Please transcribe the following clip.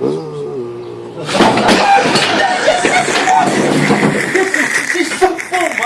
Mm.